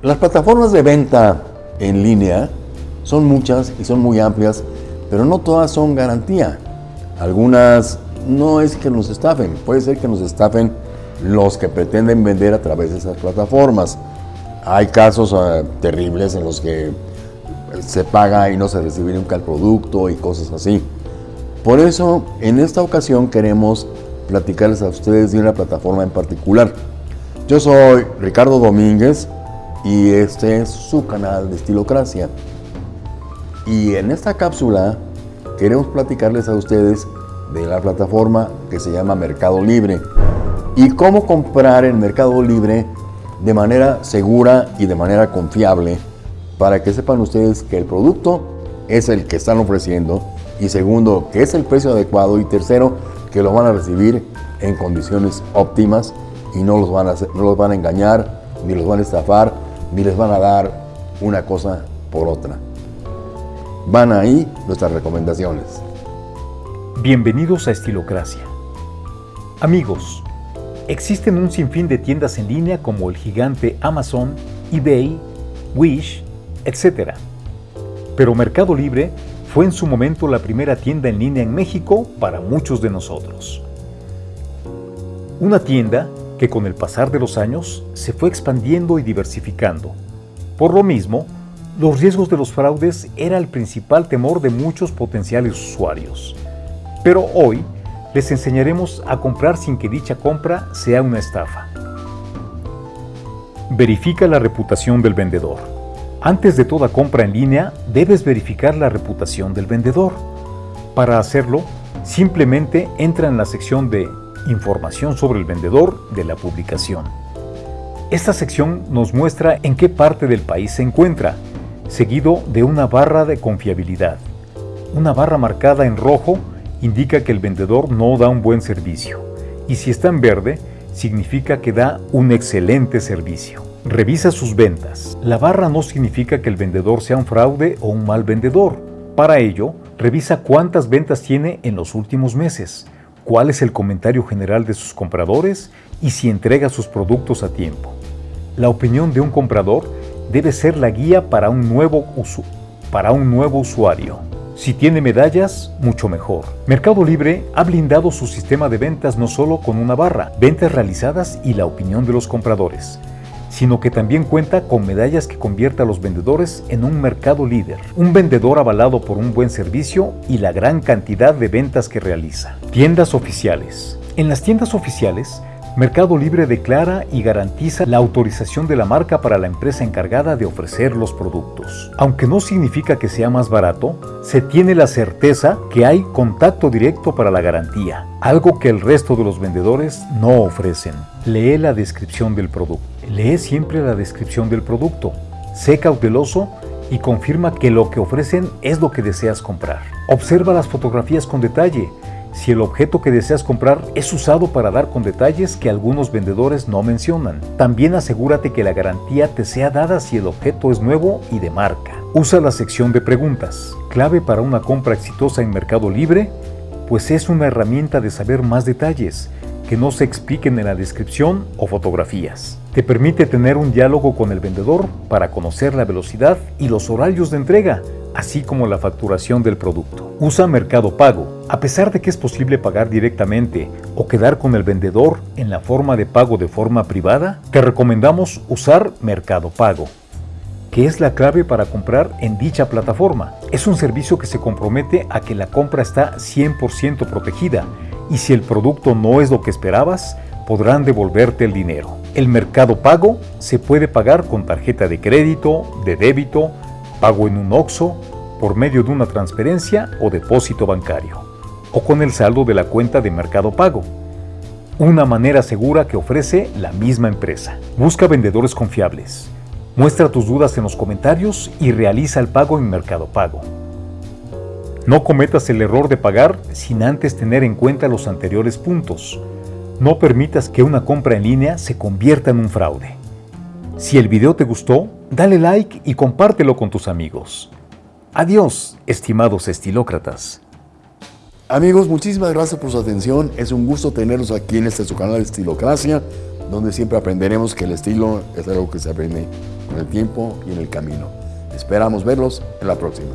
Las plataformas de venta en línea son muchas y son muy amplias, pero no todas son garantía. Algunas no es que nos estafen, puede ser que nos estafen los que pretenden vender a través de esas plataformas. Hay casos eh, terribles en los que se paga y no se recibe nunca el producto y cosas así. Por eso, en esta ocasión queremos platicarles a ustedes de una plataforma en particular. Yo soy Ricardo Domínguez y este es su canal de Estilocracia. Y en esta cápsula queremos platicarles a ustedes de la plataforma que se llama Mercado Libre y cómo comprar en Mercado Libre de manera segura y de manera confiable para que sepan ustedes que el producto es el que están ofreciendo y segundo, que es el precio adecuado y tercero, que lo van a recibir en condiciones óptimas y no los van a, no los van a engañar, ni los van a estafar, ni les van a dar una cosa por otra. Van ahí nuestras recomendaciones. Bienvenidos a Estilocracia. Amigos, Existen un sinfín de tiendas en línea como el gigante Amazon, eBay, Wish, etc. Pero Mercado Libre fue en su momento la primera tienda en línea en México para muchos de nosotros. Una tienda que con el pasar de los años se fue expandiendo y diversificando. Por lo mismo, los riesgos de los fraudes era el principal temor de muchos potenciales usuarios. Pero hoy, les enseñaremos a comprar sin que dicha compra sea una estafa. Verifica la reputación del vendedor. Antes de toda compra en línea, debes verificar la reputación del vendedor. Para hacerlo, simplemente entra en la sección de Información sobre el vendedor de la publicación. Esta sección nos muestra en qué parte del país se encuentra, seguido de una barra de confiabilidad. Una barra marcada en rojo indica que el vendedor no da un buen servicio y si está en verde, significa que da un excelente servicio. Revisa sus ventas. La barra no significa que el vendedor sea un fraude o un mal vendedor. Para ello, revisa cuántas ventas tiene en los últimos meses, cuál es el comentario general de sus compradores y si entrega sus productos a tiempo. La opinión de un comprador debe ser la guía para un nuevo, para un nuevo usuario. Si tiene medallas, mucho mejor. Mercado Libre ha blindado su sistema de ventas no solo con una barra, ventas realizadas y la opinión de los compradores, sino que también cuenta con medallas que convierta a los vendedores en un mercado líder, un vendedor avalado por un buen servicio y la gran cantidad de ventas que realiza. Tiendas oficiales. En las tiendas oficiales, Mercado Libre declara y garantiza la autorización de la marca para la empresa encargada de ofrecer los productos. Aunque no significa que sea más barato, se tiene la certeza que hay contacto directo para la garantía, algo que el resto de los vendedores no ofrecen. Lee la descripción del producto. Lee siempre la descripción del producto. Sé cauteloso y confirma que lo que ofrecen es lo que deseas comprar. Observa las fotografías con detalle si el objeto que deseas comprar es usado para dar con detalles que algunos vendedores no mencionan. También asegúrate que la garantía te sea dada si el objeto es nuevo y de marca. Usa la sección de preguntas, clave para una compra exitosa en Mercado Libre, pues es una herramienta de saber más detalles que no se expliquen en la descripción o fotografías. Te permite tener un diálogo con el vendedor para conocer la velocidad y los horarios de entrega, así como la facturación del producto. Usa Mercado Pago. A pesar de que es posible pagar directamente o quedar con el vendedor en la forma de pago de forma privada, te recomendamos usar Mercado Pago que es la clave para comprar en dicha plataforma. Es un servicio que se compromete a que la compra está 100% protegida y si el producto no es lo que esperabas, podrán devolverte el dinero. El mercado pago se puede pagar con tarjeta de crédito, de débito, pago en un OXO, por medio de una transferencia o depósito bancario, o con el saldo de la cuenta de Mercado Pago. Una manera segura que ofrece la misma empresa. Busca vendedores confiables. Muestra tus dudas en los comentarios y realiza el pago en Mercado Pago. No cometas el error de pagar sin antes tener en cuenta los anteriores puntos. No permitas que una compra en línea se convierta en un fraude. Si el video te gustó, dale like y compártelo con tus amigos. Adiós, estimados estilócratas. Amigos, muchísimas gracias por su atención. Es un gusto tenerlos aquí en este su canal Estilocracia. donde siempre aprenderemos que el estilo es algo que se aprende con el tiempo y en el camino. Esperamos verlos en la próxima.